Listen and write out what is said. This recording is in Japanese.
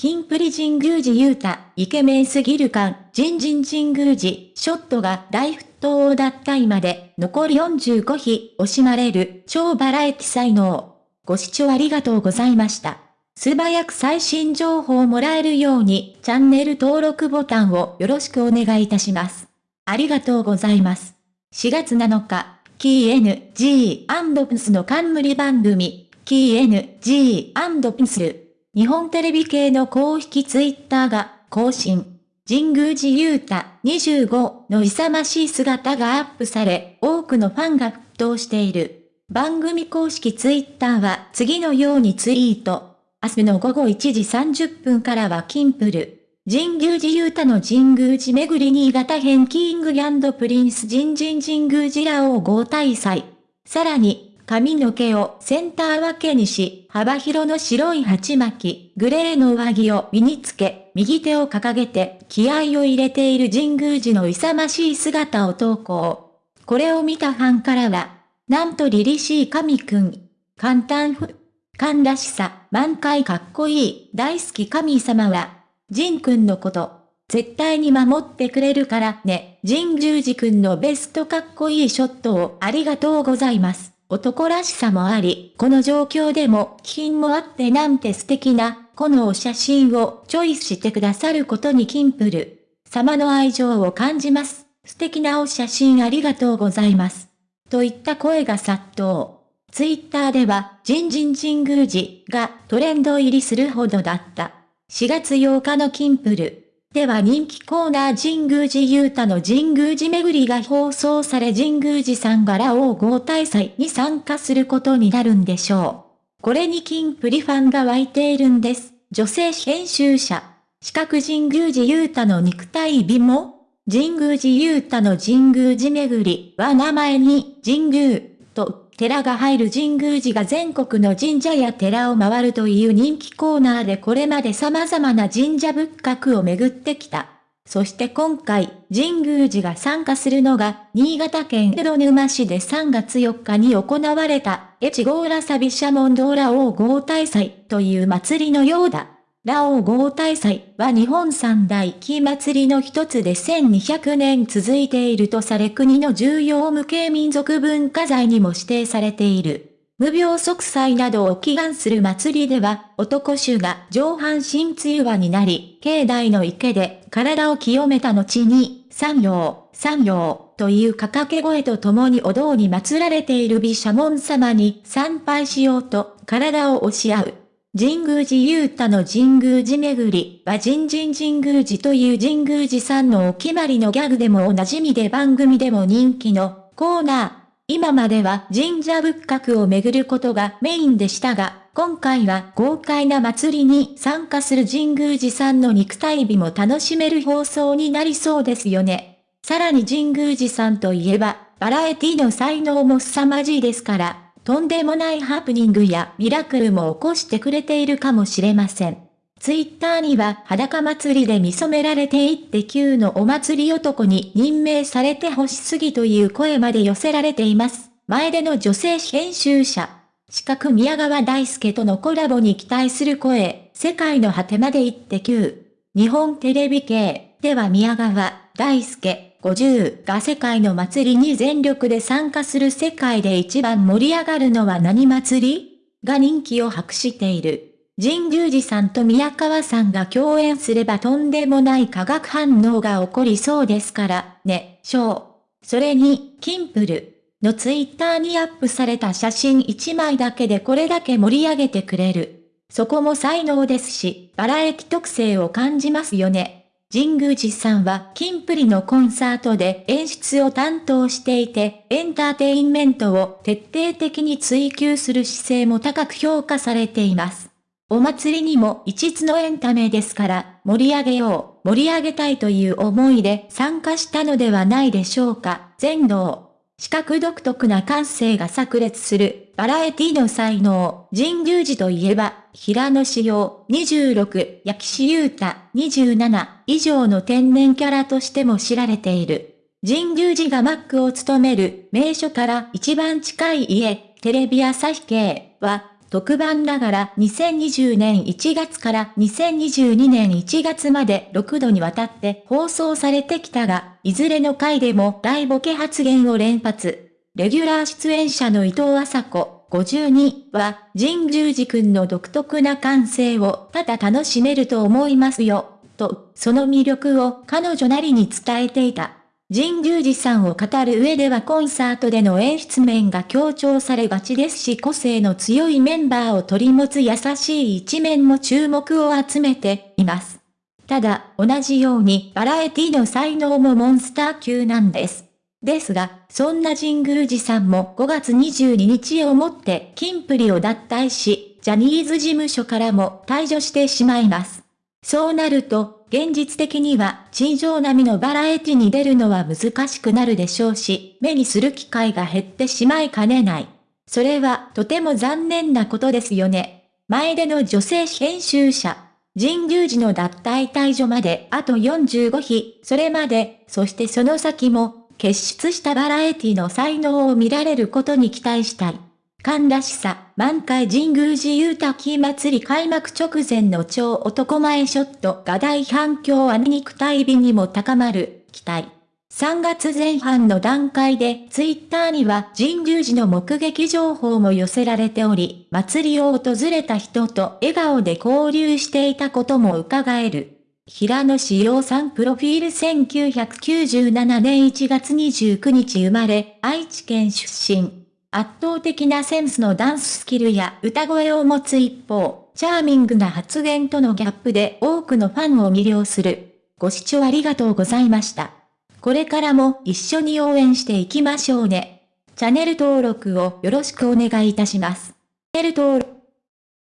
金プリ神宮寺勇太、イケメンすぎる感、人人神宮寺、ショットが大沸騰だった今で、残り45日、惜しまれる、超バラエティ才能。ご視聴ありがとうございました。素早く最新情報をもらえるように、チャンネル登録ボタンをよろしくお願いいたします。ありがとうございます。4月7日、KNG&PS の冠番組、KNG&PS 日本テレビ系の公式ツイッターが更新。神宮寺勇太25の勇ましい姿がアップされ、多くのファンが沸騰している。番組公式ツイッターは次のようにツイート。明日の午後1時30分からはキンプル。神宮寺勇太の神宮寺巡り新潟編キングプリンス神神神宮寺ラオ合大祭。さらに、髪の毛をセンター分けにし、幅広の白い鉢巻き、グレーの上着を身につけ、右手を掲げて気合を入れている神宮寺の勇ましい姿を投稿。これを見たファンからは、なんと凛々しい神くん。簡単ふ。勘らしさ、満開かっこいい、大好き神様は、神くんのこと、絶対に守ってくれるからね。神宮寺くんのベストかっこいいショットをありがとうございます。男らしさもあり、この状況でも品もあってなんて素敵な、このお写真をチョイスしてくださることにキンプル。様の愛情を感じます。素敵なお写真ありがとうございます。といった声が殺到。ツイッターでは、ジンジン神宮寺がトレンド入りするほどだった。4月8日のキンプル。では人気コーナー神宮寺勇太の神宮寺巡りが放送され神宮寺さんがラオウ合大祭に参加することになるんでしょう。これに金プリファンが湧いているんです。女性編集者。四角神宮寺勇太の肉体美も神宮寺勇太の神宮寺巡りは名前に神宮と寺が入る神宮寺が全国の神社や寺を回るという人気コーナーでこれまで様々な神社仏閣を巡ってきた。そして今回、神宮寺が参加するのが、新潟県江戸沼市で3月4日に行われた、越後浦サビシャモンドーラ王合大祭という祭りのようだ。ラオウ合大祭は日本三大木祭りの一つで1200年続いているとされ国の重要無形民族文化財にも指定されている。無病息災などを祈願する祭りでは、男衆が上半身梅雨になり、境内の池で体を清めた後に、三陽、三陽という掛け声とともにお堂に祀られている美シャモン様に参拝しようと体を押し合う。神宮寺勇太の神宮寺巡りは神神神宮寺という神宮寺さんのお決まりのギャグでもおなじみで番組でも人気のコーナー。今までは神社仏閣を巡ることがメインでしたが、今回は豪快な祭りに参加する神宮寺さんの肉体美も楽しめる放送になりそうですよね。さらに神宮寺さんといえば、バラエティの才能も凄まじいですから、とんでもないハプニングやミラクルも起こしてくれているかもしれません。ツイッターには裸祭りで見染められていって9のお祭り男に任命されてほしすぎという声まで寄せられています。前での女性編集者。四角宮川大輔とのコラボに期待する声、世界の果てまで行って9。日本テレビ系では宮川大輔50が世界の祭りに全力で参加する世界で一番盛り上がるのは何祭り？が人気を博している。神宮寺さんと宮川さんが共演すればとんでもない化学反応が起こりそうですから、ね、しょう。それに、キンプルのツイッターにアップされた写真1枚だけでこれだけ盛り上げてくれる。そこも才能ですし、バラエティ特性を感じますよね。神宮寺さんはキンプリのコンサートで演出を担当していて、エンターテインメントを徹底的に追求する姿勢も高く評価されています。お祭りにも一つのエンタメですから盛り上げよう、盛り上げたいという思いで参加したのではないでしょうか。全能。視覚独特な感性が炸裂する、バラエティの才能、神宮寺といえば、平野志陽、26、焼岸優太、27、以上の天然キャラとしても知られている。神宮寺がマックを務める名所から一番近い家、テレビ朝日系は、特番ながら2020年1月から2022年1月まで6度にわたって放送されてきたが、いずれの回でも大ボケ発言を連発。レギュラー出演者の伊藤麻子、52は、神宮寺くんの独特な感性をただ楽しめると思いますよ、と、その魅力を彼女なりに伝えていた。神宮寺さんを語る上ではコンサートでの演出面が強調されがちですし個性の強いメンバーを取り持つ優しい一面も注目を集めています。ただ、同じようにバラエティの才能もモンスター級なんです。ですが、そんな神宮寺さんも5月22日をもってキンプリを脱退し、ジャニーズ事務所からも退場してしまいます。そうなると、現実的には地上並みのバラエティに出るのは難しくなるでしょうし、目にする機会が減ってしまいかねない。それはとても残念なことですよね。前での女性編集者。神宮寺の脱退退場まであと45日、それまで、そしてその先も、結出したバラエティの才能を見られることに期待したい。神らしさ、満開神宮寺雄滝祭り開幕直前の超男前ショットが大反響アニ肉体美にも高まる、期待。3月前半の段階でツイッターには神宮寺の目撃情報も寄せられており、祭りを訪れた人と笑顔で交流していたことも伺える。平野志陽さんプロフィール1997年1月29日生まれ、愛知県出身。圧倒的なセンスのダンススキルや歌声を持つ一方、チャーミングな発言とのギャップで多くのファンを魅了する。ご視聴ありがとうございました。これからも一緒に応援していきましょうね。チャンネル登録をよろしくお願いいたします。チャンネル登録